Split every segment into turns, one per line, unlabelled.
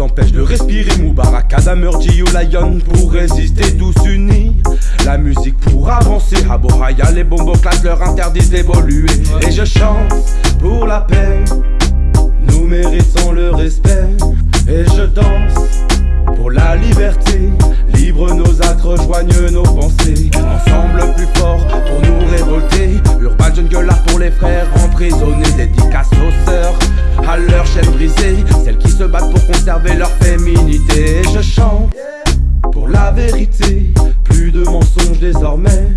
empêche de respirer. Moubarak, Adam, ou Lion Pour résister tous unis. La musique pour avancer. Abohaya, les bombos classent leur interdisent d'évoluer. Et je chante pour la paix. Nous méritons le respect. Et je danse pour la liberté. Libre nos actes, rejoignent nos pensées. Ensemble plus fort pour nous révolter. Urban Jungle pour les frères emprisonnés. Dédicace aux sœurs à leur chaîne brisée. Celles qui se battent pour conserver leur féminité. Je chante pour la vérité. Plus de mensonges désormais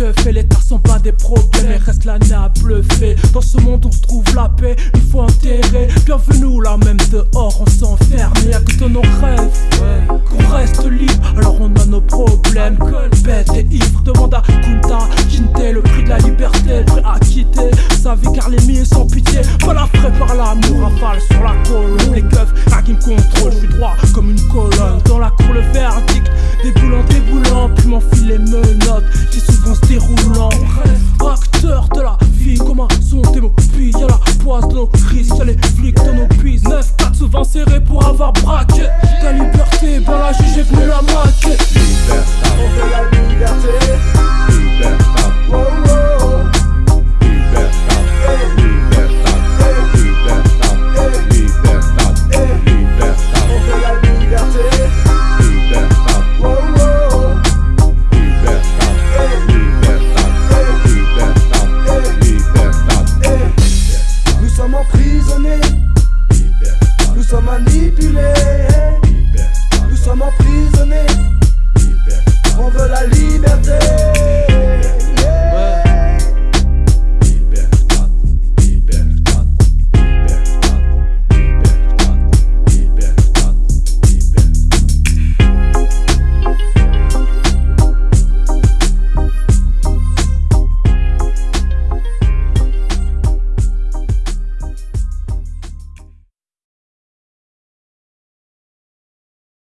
fait, les tares sont pas des problèmes reste l'année à bluffer. Dans ce monde on se trouve la paix, il faut enterrer. Bienvenue là même dehors on s'enferme. Y'a que dans nos rêves Qu'on reste libre. Alors on a nos problèmes Bête et ivre, demande à Kunta Kinte le prix de la liberté Prêt à quitter sa vie car les miens sans pitié. Voilà frais par l'amour, rafale sur la colonne. Les keufs, à qui me contrôle, je suis droit comme une colonne. Dans la cour le verdict, déboulant, déboulant Puis m'enfile les menottes, pour avoir braqué. Ta liberté, ben la juge est venue la maquer Liberté,